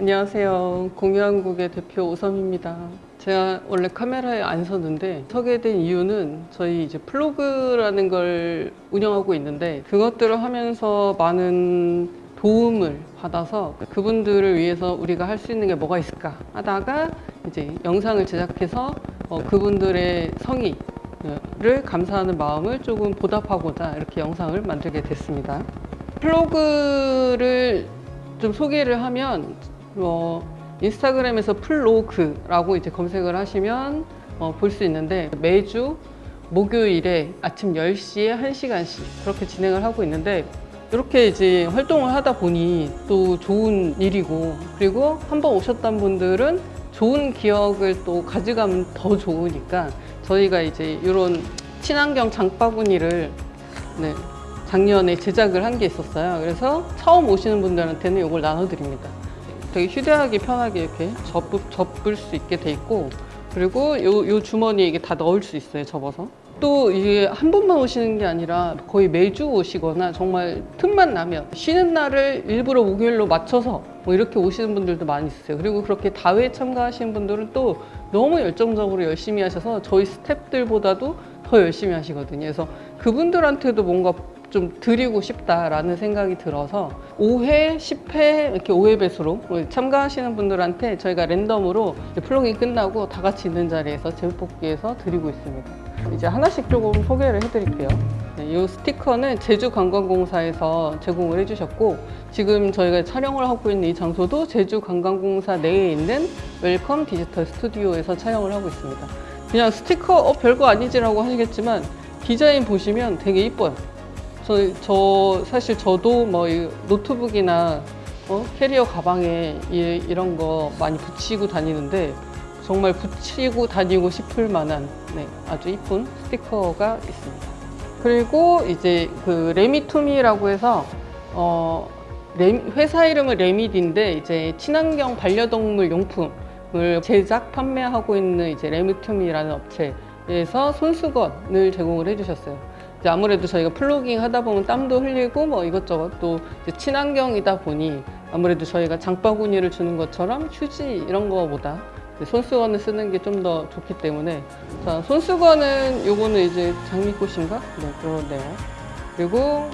안녕하세요. 공유한국의 대표 오섬입니다. 제가 원래 카메라에 안 섰는데 서게 된 이유는 저희 이제 플로그라는 걸 운영하고 있는데 그것들을 하면서 많은 도움을 받아서 그분들을 위해서 우리가 할 수 있는 게 뭐가 있을까 하다가 이제 영상을 제작해서 어, 그분들의 성의 를 감사하는 마음을 조금 보답하고자 이렇게 영상을 만들게 됐습니다. 플로그를 좀 소개를 하면 어, 인스타그램에서 플로그라고 이제 검색을 하시면 어, 볼 수 있는데 매주 목요일에 아침 10시에 1시간씩 그렇게 진행을 하고 있는데 이렇게 이제 활동을 하다 보니 또 좋은 일이고 그리고 한번 오셨던 분들은 좋은 기억을 또 가져가면 더 좋으니까 저희가 이제 이런 친환경 장바구니를 네, 작년에 제작을 한 게 있었어요. 그래서 처음 오시는 분들한테는 이걸 나눠드립니다. 되게 휴대하기 편하게 이렇게 접을, 접을 수 있게 돼 있고 그리고 요, 요 주머니에 이게 다 넣을 수 있어요. 접어서. 또 이게 한 번만 오시는 게 아니라 거의 매주 오시거나 정말 틈만 나면 쉬는 날을 일부러 목요일로 맞춰서 뭐 이렇게 오시는 분들도 많이 있어요. 그리고 그렇게 다회에 참가하시는 분들은 또 너무 열정적으로 열심히 하셔서 저희 스탭들보다도 더 열심히 하시거든요. 그래서 그분들한테도 뭔가 좀 드리고 싶다라는 생각이 들어서 5회, 10회 이렇게 5회 배수로 참가하시는 분들한테 저희가 랜덤으로 플로깅 끝나고 다 같이 있는 자리에서 제육볶이에서 드리고 있습니다. 이제 하나씩 조금 소개를 해드릴게요. 네, 이 스티커는 제주관광공사에서 제공을 해주셨고 지금 저희가 촬영을 하고 있는 이 장소도 제주관광공사 내에 있는 웰컴 디지털 스튜디오에서 촬영을 하고 있습니다. 그냥 스티커 어 별거 아니지라고 하시겠지만 디자인 보시면 되게 이뻐요. 저, 저 사실 저도 뭐이 노트북이나 어, 캐리어 가방에 이, 이런 거 많이 붙이고 다니는데 정말 붙이고 다니고 싶을 만한 네, 아주 이쁜 스티커가 있습니다. 그리고 이제 그 레미투미라고 해서 어, 레- 회사 이름은 레미디인데 이제 친환경 반려동물 용품을 제작 판매하고 있는 이제 레미투미라는 업체에서 손수건을 제공을 해주셨어요. 아무래도 저희가 플로깅 하다 보면 땀도 흘리고 뭐 이것저것 또 친환경이다 보니 아무래도 저희가 장바구니를 주는 것처럼 휴지 이런 거보다 손수건을 쓰는 게 좀 더 좋기 때문에 자 손수건은 요거는 이제 장미꽃인가? 네 그러네요. 그리고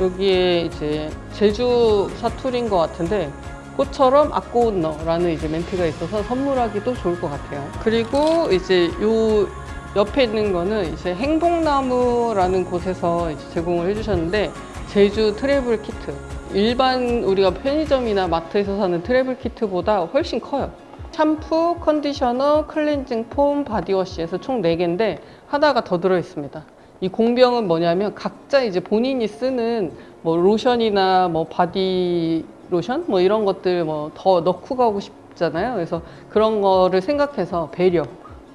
여기에 이제 제주 사투리인 것 같은데 꽃처럼 악고운 너라는 이제 멘트가 있어서 선물하기도 좋을 것 같아요. 그리고 이제 요 옆에 있는 거는 이제 행복나무라는 곳에서 이제 제공을 해주셨는데 제주 travel kit. 일반 우리가 편의점이나 마트에서 사는 travel kit보다 훨씬 커요. 샴푸, 컨디셔너, 클렌징 폼, 바디워시에서 총 4개인데 하나가 더 들어있습니다. 이 공병은 뭐냐면 각자 이제 본인이 쓰는 뭐 로션이나 뭐 바디 로션 뭐 이런 것들 뭐 더 넣고 가고 싶잖아요. 그래서 그런 거를 생각해서 배려.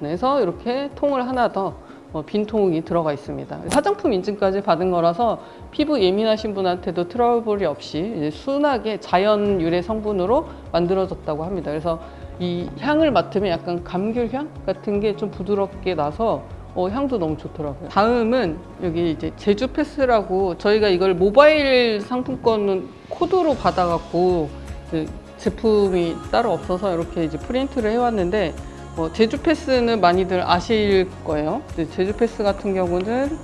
그래서 이렇게 통을 하나 더 어, 빈통이 들어가 있습니다. 화장품 인증까지 받은 거라서 피부 예민하신 분한테도 트러블이 없이 순하게 자연 유래 성분으로 만들어졌다고 합니다. 그래서 이 향을 맡으면 약간 감귤향 같은 게 좀 부드럽게 나서 어, 향도 너무 좋더라고요. 다음은 여기 이제 제주 패스라고 저희가 이걸 모바일 상품권은 코드로 받아갖고 그 제품이 따로 없어서 이렇게 이제 프린트를 해왔는데 어, 제주 패스는 많이들 아실 거예요. 제주 패스 같은 경우는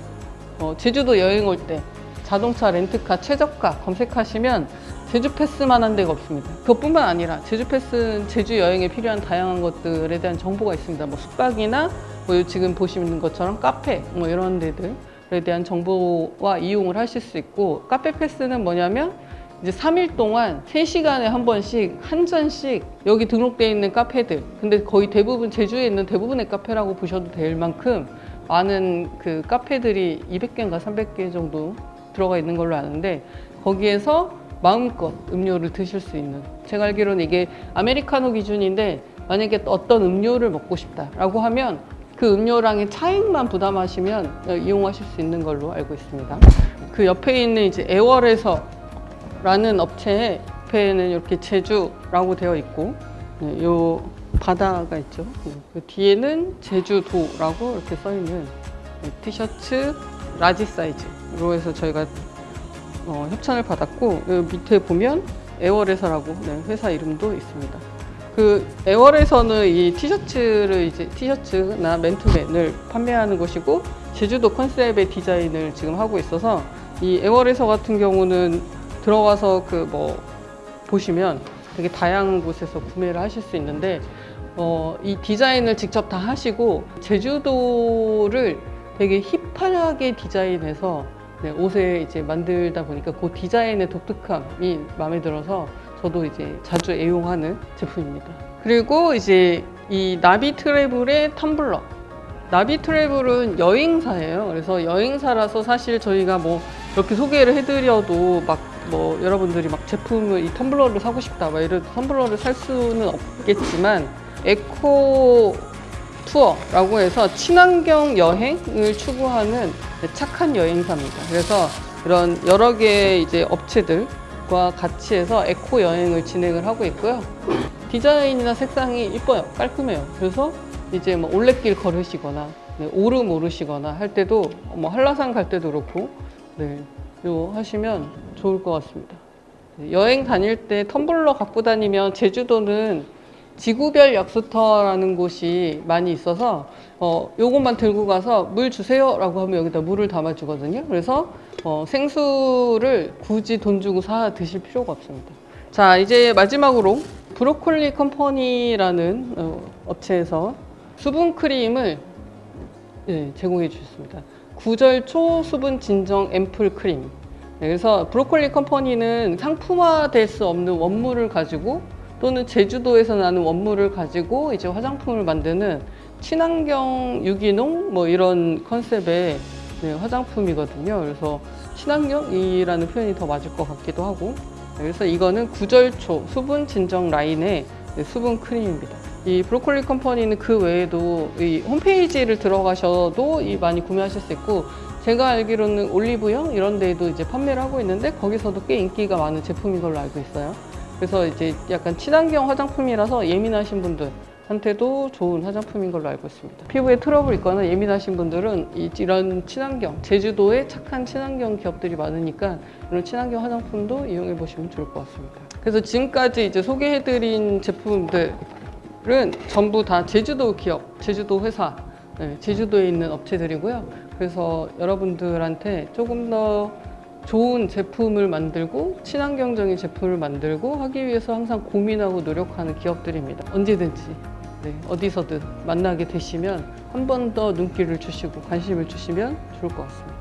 어, 제주도 여행 올 때 자동차 렌트카 최저가 검색하시면 제주 패스만한 데가 없습니다. 그것뿐만 아니라 제주 패스는 제주 여행에 필요한 다양한 것들에 대한 정보가 있습니다. 뭐 숙박이나 뭐 지금 보시는 것처럼 카페 뭐 이런 데들에 대한 정보와 이용을 하실 수 있고 카페 패스는 뭐냐면 이제 3일 동안 3시간에 한 번씩 한 잔씩 여기 등록되어 있는 카페들 근데 거의 대부분 제주에 있는 대부분의 카페라고 보셔도 될 만큼 많은 그 카페들이 200개인가 300개 정도 들어가 있는 걸로 아는데 거기에서 마음껏 음료를 드실 수 있는 제가 알기로는 이게 아메리카노 기준인데 만약에 어떤 음료를 먹고 싶다라고 하면 그 음료랑의 차액만 부담하시면 이용하실 수 있는 걸로 알고 있습니다. 그 옆에 있는 이제 애월에서 라는 업체에 옆에는 이렇게 제주라고 되어 있고 네, 요 바다가 있죠. 네, 그 뒤에는 제주도라고 이렇게 써 있는 네, 티셔츠 large 사이즈로 해서 저희가 어, 협찬을 받았고 밑에 보면 에어레서라고 네, 회사 이름도 있습니다. 그 에어레서는 이 티셔츠를 이제 티셔츠나 맨투맨을 판매하는 곳이고 제주도 컨셉의 디자인을 지금 하고 있어서 이 에어레서 같은 경우는 들어가서 그 뭐 보시면 되게 다양한 곳에서 구매를 하실 수 있는데 어, 이 디자인을 직접 다 하시고 제주도를 되게 힙하게 디자인해서 네, 옷에 이제 만들다 보니까 그 디자인의 독특함이 마음에 들어서 저도 이제 자주 애용하는 제품입니다. 그리고 이제 이 나비 트래블의 텀블러. 나비 트래블은 여행사예요. 그래서 여행사라서 사실 저희가 뭐 이렇게 소개를 해드려도 막 뭐 여러분들이 막 제품을 이 텀블러를 사고 싶다 막 이런 텀블러를 살 수는 없겠지만 에코 투어라고 해서 친환경 여행을 추구하는 착한 여행사입니다. 그래서 이런 여러 개의 이제 업체들과 같이 해서 에코 여행을 진행을 하고 있고요. 디자인이나 색상이 이뻐요. 깔끔해요. 그래서 이제 뭐 올레길 걸으시거나 네, 오름 오르시거나 할 때도 뭐 한라산 갈 때도 그렇고 네, 요 하시면 좋을 것 같습니다. 네, 여행 다닐 때 텀블러 갖고 다니면 제주도는 지구별 약수터라는 곳이 많이 있어서 어, 요것만 들고 가서 물 주세요 라고 하면 여기다 물을 담아 주거든요. 그래서 어, 생수를 굳이 돈 주고 사 드실 필요가 없습니다. 자, 이제 마지막으로 브로콜리 컴퍼니라는 어, 업체에서 수분 크림을 예, 제공해 주셨습니다. 구절초 수분 진정 앰플 크림. 네, 그래서 브로콜리 컴퍼니는 상품화될 수 없는 원물을 가지고 또는 제주도에서 나는 원물을 가지고 이제 화장품을 만드는 친환경 유기농 뭐 이런 컨셉의 네, 화장품이거든요. 그래서 친환경이라는 표현이 더 맞을 것 같기도 하고 네, 그래서 이거는 구절초 수분 진정 라인의 네, 수분 크림입니다. 이 브로콜리 컴퍼니는 그 외에도 이 홈페이지를 들어가셔도 이 많이 구매하실 수 있고 제가 알기로는 올리브영 이런 데에도 이제 판매를 하고 있는데 거기서도 꽤 인기가 많은 제품인 걸로 알고 있어요. 그래서 이제 약간 친환경 화장품이라서 예민하신 분들 한테도 좋은 화장품인 걸로 알고 있습니다. 피부에 트러블 있거나 예민하신 분들은 이- 이런 친환경, 제주도에 착한 친환경 기업들이 많으니까 이런 친환경 화장품도 이용해 보시면 좋을 것 같습니다. 그래서 지금까지 이제 소개해드린 제품 들은 전부 다 제주도 기업, 제주도 회사, 네, 제주도에 있는 업체들이고요. 그래서 여러분들한테 조금 더 좋은 제품을 만들고 친환경적인 제품을 만들고 하기 위해서 항상 고민하고 노력하는 기업들입니다. 언제든지 네, 어디서든 만나게 되시면 한 번 더 눈길을 주시고 관심을 주시면 좋을 것 같습니다.